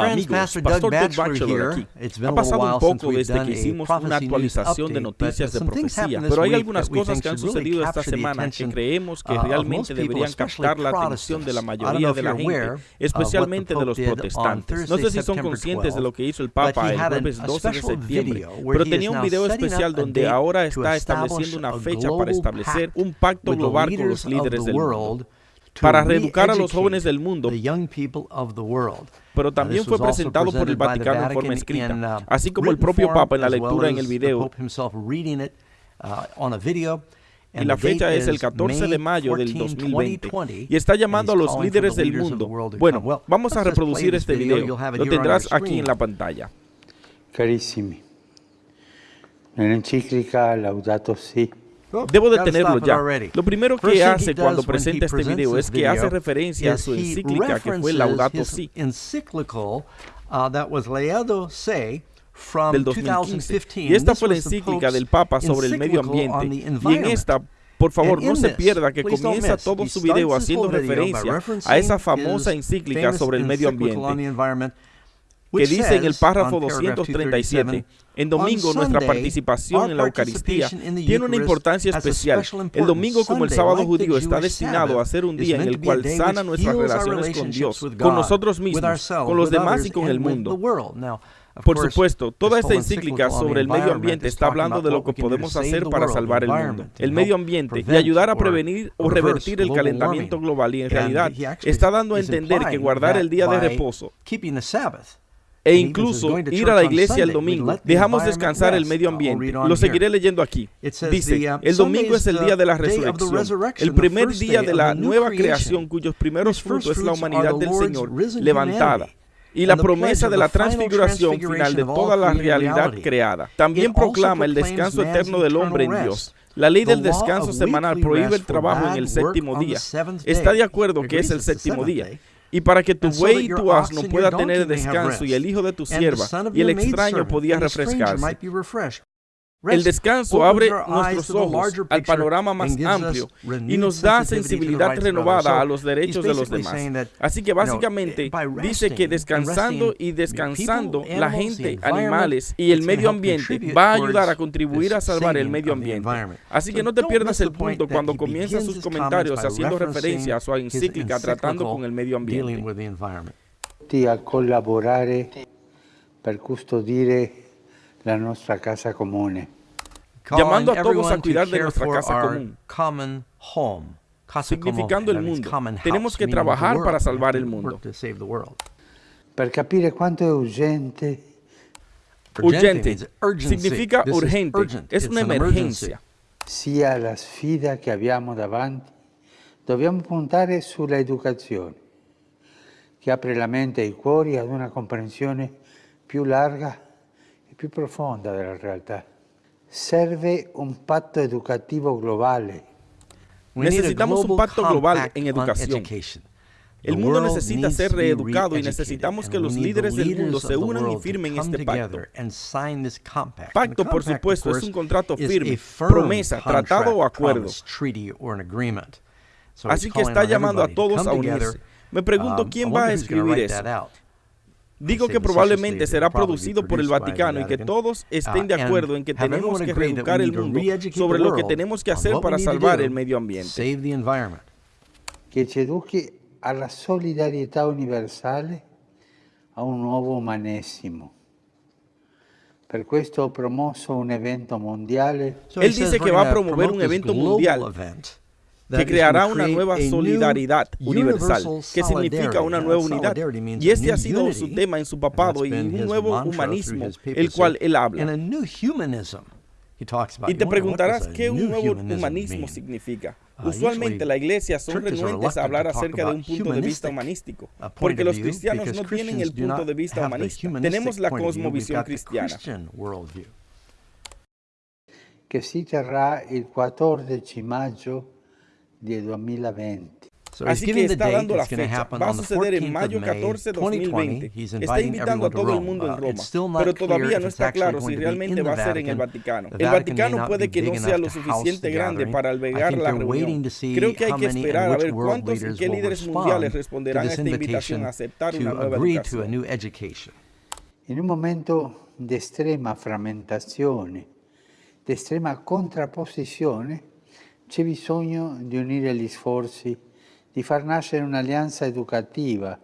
Hola amigos, Pastor Doug Batchelor aquí. Ha pasado un poco desde que hicimos una actualización de noticias de profecía, pero hay algunas cosas que han sucedido esta semana que creemos que realmente deberían captar la atención de la mayoría de la gente, especialmente de los protestantes. No sé si son conscientes de lo que hizo el Papa el jueves 12 de septiembre, pero tenía un video especial donde ahora está estableciendo una fecha para establecer un pacto global con los líderes del mundo para reeducar a los jóvenes del mundo. Pero también fue presentado por el Vaticano en forma escrita, uh, así como el propio Papa en la lectura en el video. Uh, y la fecha es el 14 de mayo del 2020 y está llamando a los líderes del mundo. Bueno, vamos a reproducir este video. Lo tendrás aquí en la pantalla. Carissimi, encíclica Laudato Si Debo de tenerlo ya. Lo primero que hace cuando presenta este video es que hace referencia a su encíclica que fue Laudato Si uh, del 2015. Y esta fue la encíclica del Papa sobre el medio ambiente. Y en esta por favor, no se pierda que comienza todo su video haciendo referencia a esa famosa encíclica sobre el medio ambiente que dice en el párrafo 237, en domingo nuestra participación en la Eucaristía tiene una importancia especial. El domingo como el sábado judío está destinado a ser un día en el cual sana nuestras relaciones con Dios, con nosotros mismos, con los demás y con el mundo. Por supuesto, toda esta encíclica sobre el medio ambiente está hablando de lo que podemos hacer para salvar el mundo, el medio ambiente y ayudar a prevenir o revertir el calentamiento global y en realidad está dando a entender que guardar el día de reposo e incluso ir a la iglesia el domingo. Dejamos descansar el medio ambiente. Lo seguiré leyendo aquí. Dice, um, el domingo es el día de la resurrección, el primer día de la nueva creación cuyos primeros frutos es la humanidad del Señor levantada y la promesa de la transfiguración final de toda la realidad creada. También proclama el descanso eterno del hombre en Dios. La ley del descanso semanal prohíbe el trabajo en el séptimo día. Está de acuerdo que es el séptimo día. Y para que tu buey y tu asno pueda tener descanso y el hijo de tu sierva y el extraño podía refrescarse. El descanso abre nuestros ojos al panorama más amplio y nos da sensibilidad renovada a los derechos de los demás. Así que básicamente dice que descansando y descansando la gente, animales y el medio ambiente va a ayudar a contribuir a salvar el medio ambiente. Así que no te pierdas el punto cuando comienza sus comentarios haciendo referencia a su encíclica tratando con el medio ambiente. A colaborare per custodire la nuestra casa común. Llamando a todos a cuidar de nuestra casa común, significando el mundo. Tenemos que trabajar para salvar el mundo. Para capire cuánto es urgente. Urgente significa urgente, es una emergencia. Sia la sfida che abbiamo davanti, dobbiamo puntare sulla educazione, che apre la mente e i cuori ad una comprensione più larga e più profonda della realtà. Serve un pacto educativo global. Necesitamos un pacto global en educación. El mundo necesita ser reeducado y necesitamos que los líderes del mundo se unan y firmen este pacto. Pacto, por supuesto, es un contrato firme, promesa, tratado o acuerdo. Así que está llamando a todos a unirse. Me pregunto um, quién va a escribir eso. Digo que probablemente será producido por el Vaticano y que todos estén de acuerdo en que tenemos que reeducar el mundo sobre lo que tenemos que hacer para salvar el medio ambiente. Que se eduque a la solidaridad universal, a un nuevo humanesimo. Per questo ho promosso un evento mondiale. Él dice que va a promover un evento mundial que creará una nueva solidaridad universal, que significa una nueva unidad. Y este ha sido su tema en su papado y un nuevo humanismo, el cual él habla. Y te preguntarás qué un nuevo humanismo significa. Uh, Usualmente la iglesia son renuentes a hablar acerca de un punto de vista humanístico, porque los cristianos no tienen el punto de vista humanista. Tenemos la cosmovisión cristiana. Que si terrà el 14 de mayo del 2020. Así que está dando la fecha. Va a suceder en mayo 14, 2020. Está invitando a todo el mundo en Roma, pero todavía no está claro si realmente va a ser en el Vaticano. El Vaticano puede que no sea lo suficiente grande para albergar la reunión. Creo que hay que esperar a ver cuántos y qué líderes mundiales responderán a esta invitación a aceptar una nueva educación. En un momento de extrema fragmentazione, di estrema contrapposizione, c'è bisogno di unire gli sforzi, di far nascere un'alleanza educativa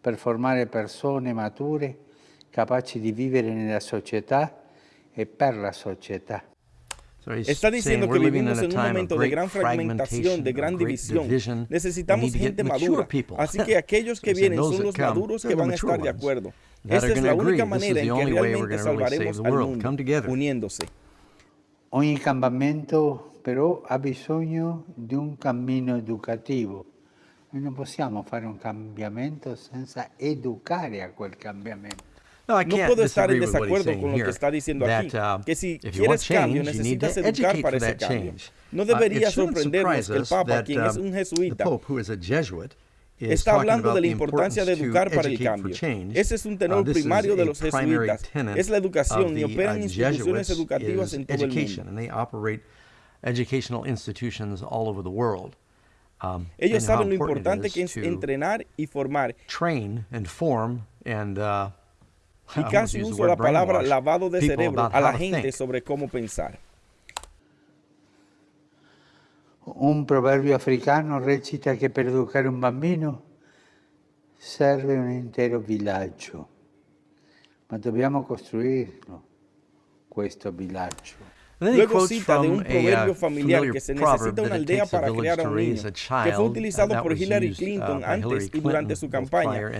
per formare persone mature capaci di vivere nella società e per la società. Está diciendo que vivimos en un momento de gran fragmentación, de gran división. Necesitamos gente madura. Así que aquellos que vienen son los maduros que van a estar de acuerdo. Esta es la única manera en que realmente salvaremos al mundo, uniéndose. Ogni cambiamento però ha bisogno di un cammino educativo. Noi non possiamo fare un cambiamento senza educare a quel cambiamento. No, puedo estar en desacuerdo con lo que está diciendo aquí, uh, que si quieres cambio necesitas educar para ese cambio. No uh, debería sorprendernos que el Papa, quien es um, un jesuita, está hablando de la importancia de educar para el cambio. Ese es un tenor uh, primario de los jesuitas. Es la educación y operan instituciones educativas en todo el mundo. Um, Ellos saben lo importante que es entrenar y formar. Train and form and y casi uso la palabra lavado de cerebro a la gente sobre cómo pensar. Un proverbio africano recita que para educar un bambino serve un intero villaggio, ma dobbiamo costruirlo, questo villaggio. Luego cita de un proverbio uh, familiar que se necesita una aldea para crear a un niño, que fue utilizado por Hillary uh, Clinton antes y durante su campaña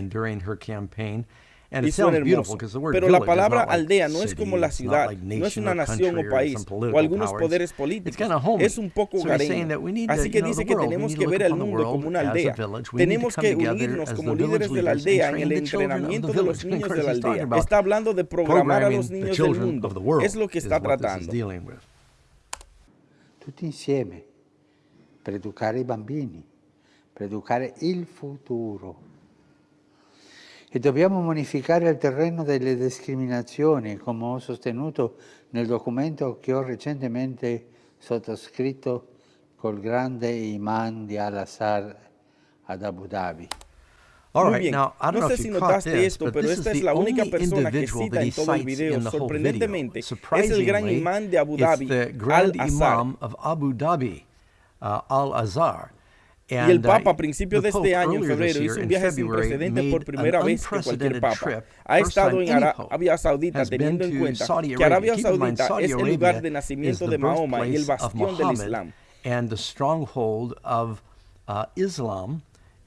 y suena hermoso. Pero la palabra aldea no es como la ciudad, no es una nación o país o algunos poderes políticos. Es un poco hogareño. Así que dice que tenemos que ver al mundo como una aldea. Tenemos que unirnos como líderes de la aldea en el entrenamiento de los niños de la aldea. Está hablando de programar a los niños del mundo. Es lo que está tratando. Tutti insieme per educare i bambini, per educare il futuro. E dobbiamo modificare il terreno delle discriminazioni, come ho sostenuto nel documento che ho recentemente sottoscritto col grande imam di Al-Azhar ad Abu Dhabi. Muy bien. no sé si notaste esto, pero esta es la única persona que cita en todo el video. Sorprendentemente, es el gran imán de Abu Dhabi, Al-Azhar. Y el Papa a principios de este año, en febrero, hizo un viaje sin precedentes por primera vez que cualquier Papa. Ha estado en Arabia Saudita teniendo en cuenta que Arabia Saudita es el lugar de nacimiento de Mahoma y el bastión del Islam.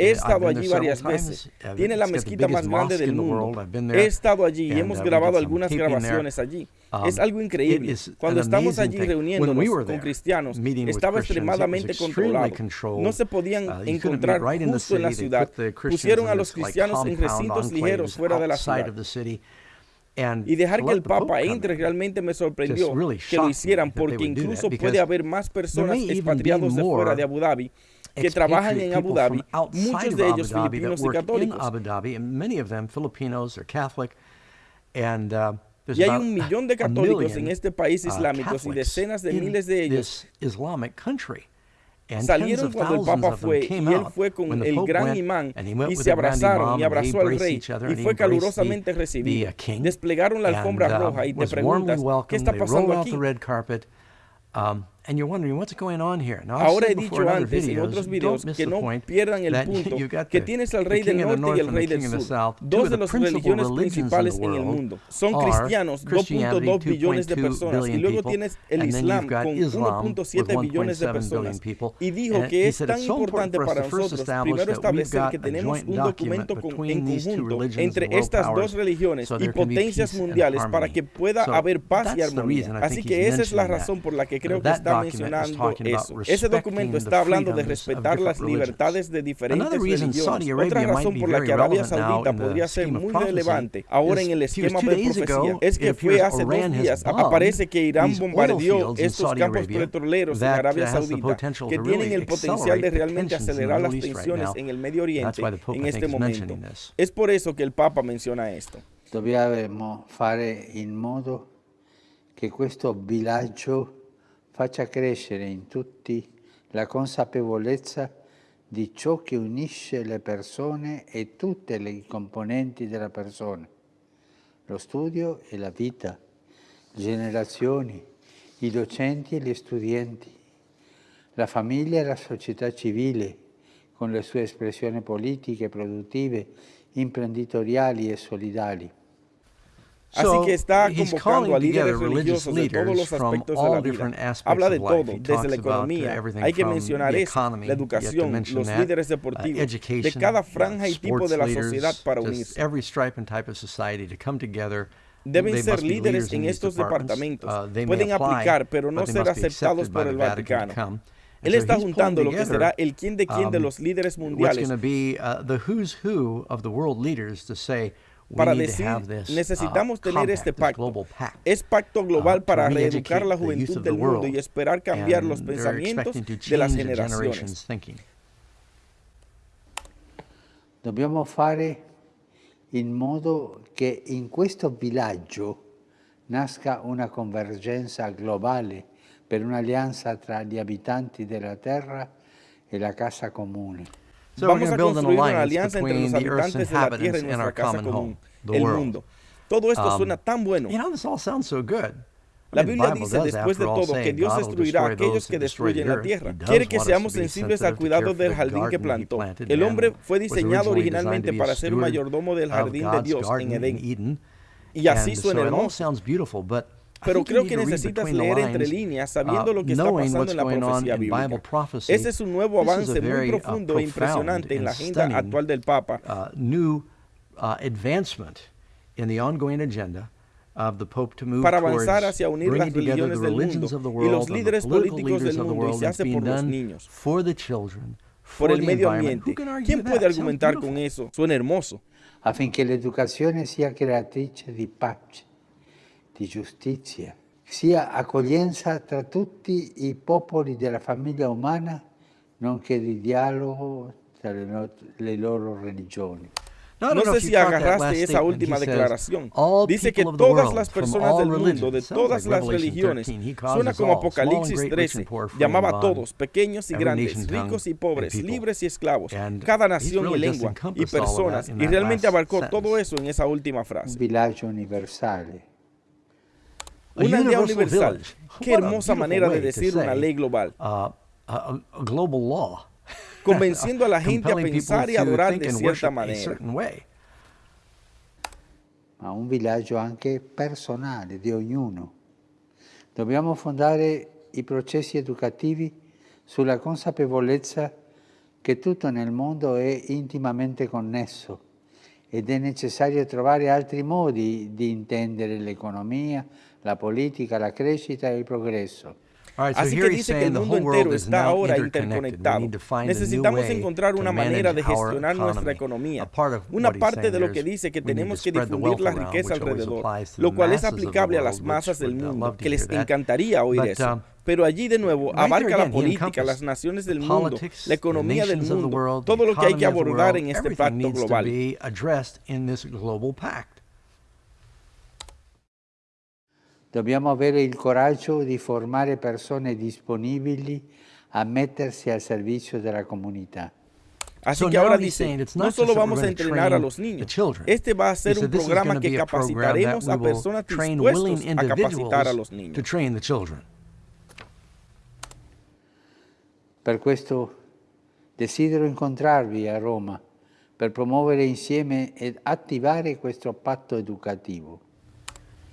He estado allí varias veces. Tiene la mezquita más grande del mundo. He estado allí y hemos uh, grabado algunas grabaciones allí. Um, es algo increíble. Cuando estamos allí reuniéndonos con cristianos, estaba extremadamente controlado. No se podían uh, encontrar justo en la ciudad. Pusieron a los cristianos en recintos ligeros fuera de la ciudad. Y dejar que el Papa entre realmente me sorprendió que lo hicieran porque incluso puede haber más personas expatriados de fuera de Abu Dhabi que trabajan en Abu Dhabi, muchos de ellos filipinos y católicos. y hay un millón de católicos en este país uh, islámico y decenas de miles de ellos salieron cuando el Papa fue y él fue con el gran imán y se abrazaron y abrazó al rey y fue calurosamente recibido. Desplegaron la alfombra uh, roja y te preguntas, ¿qué está pasando aquí? Ahora he dicho antes en otros videos que no pierdan el punto que tienes al rey del norte y el rey del sur, dos de las religiones principales en el mundo. Son cristianos, 2.2 billones de personas, y luego tienes el Islam con 1.7 billones de personas. Y dijo que es tan importante para nosotros primero establecer que tenemos un documento en conjunto entre estas dos religiones y potencias mundiales para que pueda haber paz y armonía. Así que esa es la razón por la que creo que está está mencionando eso. Ese documento está hablando de respetar las libertades de diferentes religiones. Otra razón por la que Arabia Saudita podría ser muy relevante ahora en el esquema de profecía es que fue hace dos días, aparece que Irán bombardeó estos campos petroleros en Arabia Saudita que tienen el potencial de realmente acelerar las tensiones en el Medio Oriente en este momento. Es por eso que el Papa menciona esto. Dobbiamo fare in modo che questo bilancio faccia crescere in tutti la consapevolezza di ciò che unisce le persone e tutte le componenti della persona, lo studio e la vita, generazioni, i docenti e gli studenti, la famiglia e la società civile, con le sue espressioni politiche, produttive, imprenditoriali e solidali. Así que está convocando a líderes religiosos de todos los aspectos de la vida. Habla de todo, desde la economía, hay que mencionar eso, la educación, los líderes uh, deportivos, de cada franja y tipo de la sociedad para unirse. Deben ser líderes en estos departamentos. Uh, Pueden aplicar, pero no ser aceptados por el Vaticano. Él está juntando lo que será el quién de quién de um, los líderes mundiales para decir, necesitamos uh, tener este pacto. Es pacto global uh, para reeducar la juventud del mundo y esperar cambiar los pensamientos de las generaciones. Dobbiamo fare in modo che in questo villaggio nasca una convergenza globale per un'alleanza tra gli abitanti della terra e la casa comune. Vamos a construir una alianza entre los habitantes de la tierra y nuestra casa común, el mundo. Todo esto um, suena tan bueno. La Biblia dice después de todo que Dios destruirá a aquellos que destruyen la tierra. Quiere que seamos sensibles al cuidado del jardín que plantó. El hombre fue diseñado originalmente para ser mayordomo del jardín de Dios en Edén. Y así suena hermoso. Pero creo que necesitas leer entre líneas sabiendo uh, lo que está pasando en la profecía bíblica. Ese es un nuevo avance muy uh, profundo e impresionante en la agenda actual del Papa. Uh, new advancement in the ongoing agenda para avanzar hacia unir las religiones del mundo y los líderes políticos del mundo y se hace por los niños, por el medio ambiente. ¿Quién puede argumentar con eso? Suena hermoso. Affinché l'educazione sia creatrice di pace di giustizia, sia accoglienza tra tutti i popoli della famiglia umana, nonché di dialogo tra le, le loro religioni. No, sé si agarraste esa última declaración. Dice que todas las personas del mundo, de todas las religiones, suena como Apocalipsis 13, llamaba a todos, pequeños y grandes, ricos y pobres, libres y esclavos, cada nación y lengua y personas, y realmente abarcó todo eso en esa última frase. Un villaggio universale una aldea universal. Qué hermosa manera de decir una ley global. Convenciendo a la gente a pensar y adorar de cierta manera. Ma un villaggio anche personale di ognuno. Dobbiamo fondare i processi educativi sulla consapevolezza che tutto nel mondo è intimamente connesso ed è necessario trovare altri modi di intendere l'economia, la política, la crecita y el progreso. Así que dice que el mundo entero está ahora interconectado. Necesitamos encontrar una manera de gestionar nuestra economía. Una parte de lo que dice que tenemos que difundir la riqueza alrededor, lo cual es aplicable a las masas del mundo, que les encantaría oír eso. Uh, Pero allí de nuevo abarca la política, las naciones del mundo, la economía del mundo, todo lo que hay que abordar en este pacto global. Dobbiamo avere il coraggio di formare persone disponibili a mettersi al servicio della comunità. Así que ahora dice, no solo vamos a entrenar a los niños, este va a ser un programa que capacitaremos a personas dispuestas a capacitar a los niños. Per questo desidero incontrarvi a Roma per promuovere insieme ed attivare questo patto educativo.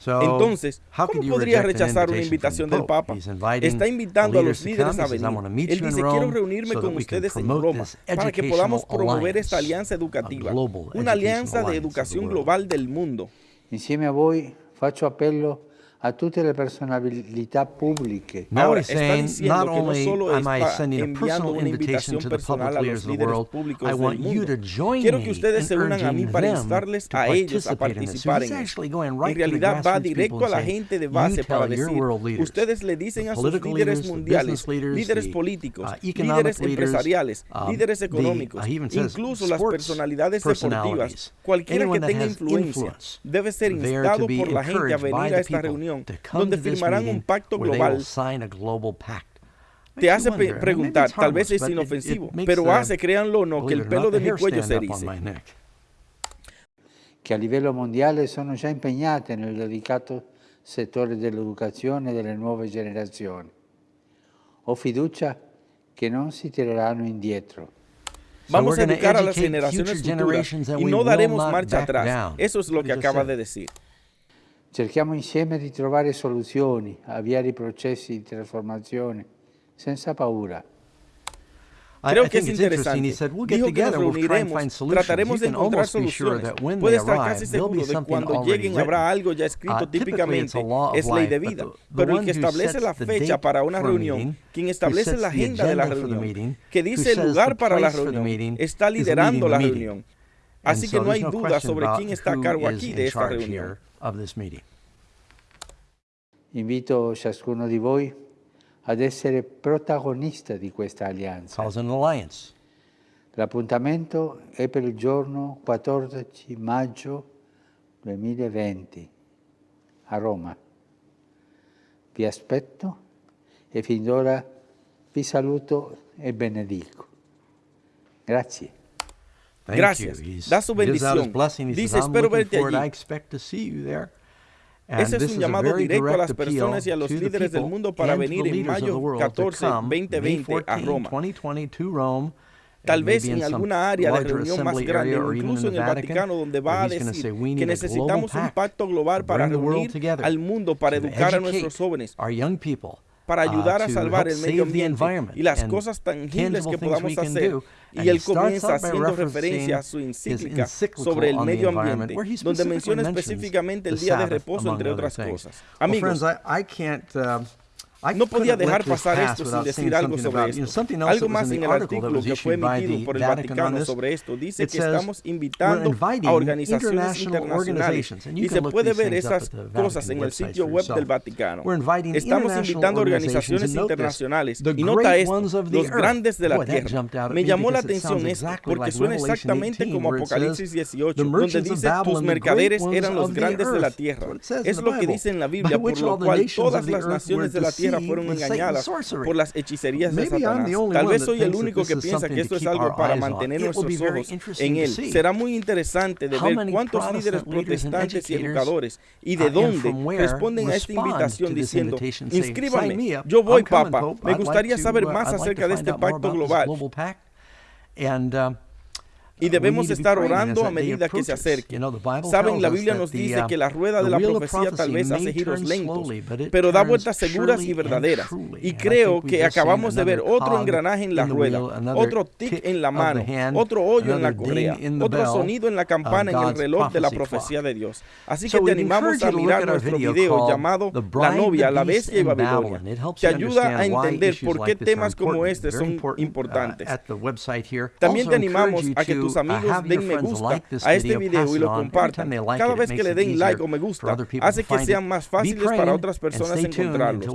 Entonces, ¿cómo podría rechazar una invitación del Papa? Está invitando a los líderes a venir. Él dice, quiero reunirme con ustedes en Roma para que podamos promover esta alianza educativa, una alianza de educación global del mundo. Insieme a voi faccio appello a tutte le personalità pubbliche. Now he's saying, not only am I sending a personal invitation to the public leaders of the world, I want you to join Quiero que ustedes se unan a mí para instarles a ellos a participar en eso. En realidad va directo a la gente de base para decir, ustedes le dicen a sus líderes mundiales, líderes políticos, líderes empresariales, líderes económicos, incluso las personalidades deportivas, cualquiera que tenga influencia, debe ser instado por la gente a venir a esta reunión donde firmarán un pacto global. Te hace preguntar, tal vez es inofensivo, pero hace, créanlo o no, que el pelo de mi cuello se erice. Che a livello mondiale sono già impegnate nel delicato settore dell'educazione delle nuove generazioni. Ho fiducia che non si tireranno indietro. Vamos a educar a las generaciones futuras y no daremos marcha atrás. Eso es lo que acaba de decir. Cerchiamo insieme di trovare soluzioni, avviare i processi di trasformazione senza paura. Creo que es interesante. Dijo que nos reuniremos, trataremos de encontrar soluciones. Puede estar casi seguro de que cuando lleguen habrá algo ya escrito uh, típicamente, es ley de vida. Pero el que establece la fecha para una reunión, quien establece la agenda de la reunión, que dice el lugar para la reunión, está liderando la reunión. Así que no hay duda sobre quién está a cargo aquí de esta reunión. Invito ciascuno di voi ad essere protagonista di questa alleanza. L'appuntamento è per il giorno 14 maggio 2020 a Roma. Vi aspetto e fin d'ora vi saluto e benedico. Grazie. Gracias. Da su bendición. Dice, espero verte allí. Ese es un llamado directo a las personas y a los líderes del mundo para venir en mayo 14, 2020 a Roma. Tal vez en alguna área de reunión más grande, incluso en el Vaticano, donde va a decir que necesitamos un pacto global para reunir al mundo, para educar a nuestros jóvenes, para uh, ayudar a salvar el medio ambiente y las cosas tangibles que podamos hacer. Y él comienza haciendo referencia a su encíclica sobre el medio ambiente, donde menciona específicamente el día de reposo, entre otras cosas. Amigos, no podía dejar pasar esto sin decir algo sobre esto. Algo más en el artículo que fue emitido por el Vaticano sobre esto. Dice que estamos invitando a organizaciones internacionales y se puede ver esas cosas en el sitio web del Vaticano. Estamos invitando a organizaciones internacionales y nota esto, los grandes de la tierra. Me llamó la atención esto porque suena exactamente como Apocalipsis 18, donde dice tus mercaderes eran los grandes de la tierra. Es lo que dice en la Biblia, por lo cual todas las naciones de la tierra fueron engañadas por las hechicerías de Satanás. Tal vez soy el único que piensa que esto es algo para mantener nuestros ojos en él. Será muy interesante de ver cuántos líderes protestantes y educadores y de dónde responden a esta invitación diciendo, inscríbame, yo voy, Papa, me gustaría saber uh, más acerca de este pacto global. Y debemos estar orando a medida que se acerque. Saben, la Biblia nos dice uh, que la rueda de la profecía tal vez hace giros lentos, pero da vueltas seguras y verdaderas. Y creo que acabamos de ver otro engranaje en la rueda, otro tic en la mano, otro hoyo en la correa, otro sonido en la campana en el reloj de la profecía de Dios. Así que te animamos a mirar nuestro video llamado La novia, la bestia y Babilonia, que ayuda a entender por qué temas como este son uh, importantes. También te animamos a que tus amigos den me gusta a este video y lo compartan. Cada vez que le den like o me gusta, hace que sean más fáciles para otras personas encontrarlos.